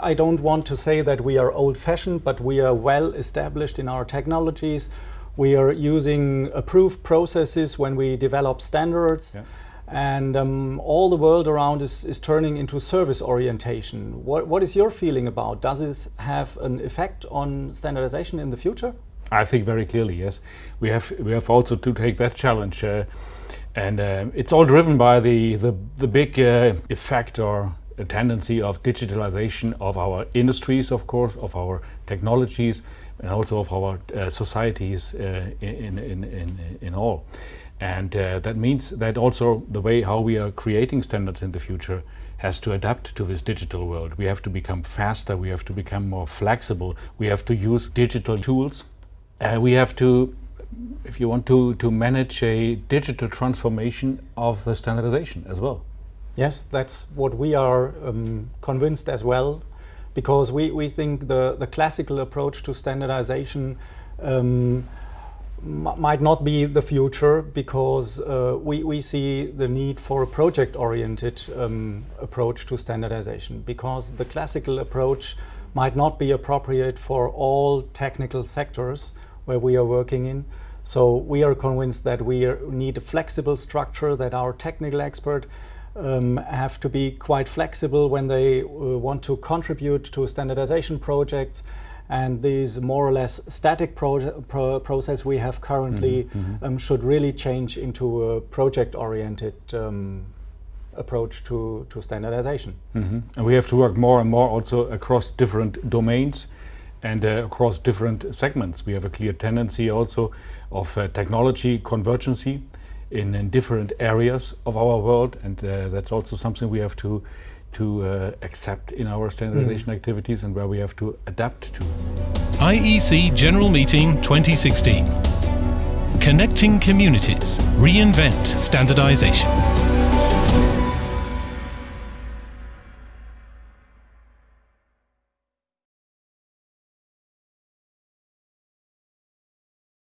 I don't want to say that we are old-fashioned, but we are well established in our technologies. We are using approved processes when we develop standards. Yeah. And um, all the world around is, is turning into service orientation. What, what is your feeling about? Does this have an effect on standardization in the future? I think very clearly, yes. We have, we have also to take that challenge. Uh, and uh, it's all driven by the, the, the big uh, effect or a tendency of digitalization of our industries, of course, of our technologies, and also of our uh, societies uh, in, in, in, in all. And uh, that means that also the way how we are creating standards in the future has to adapt to this digital world. We have to become faster, we have to become more flexible, we have to use digital tools. Uh, we have to, if you want to, to manage a digital transformation of the standardization as well. Yes, that's what we are um, convinced as well, because we, we think the, the classical approach to standardization um, might not be the future because uh, we, we see the need for a project-oriented um, approach to standardization because the classical approach might not be appropriate for all technical sectors where we are working in. So we are convinced that we are, need a flexible structure, that our technical expert um, have to be quite flexible when they uh, want to contribute to standardization projects and this more or less static pro pro process we have currently mm -hmm. um, should really change into a project-oriented um, approach to, to standardization. Mm -hmm. And we have to work more and more also across different domains and uh, across different segments. We have a clear tendency also of uh, technology convergency in, in different areas of our world and uh, that's also something we have to to uh, accept in our standardization mm. activities and where we have to adapt to. IEC General Meeting 2016 Connecting Communities Reinvent Standardization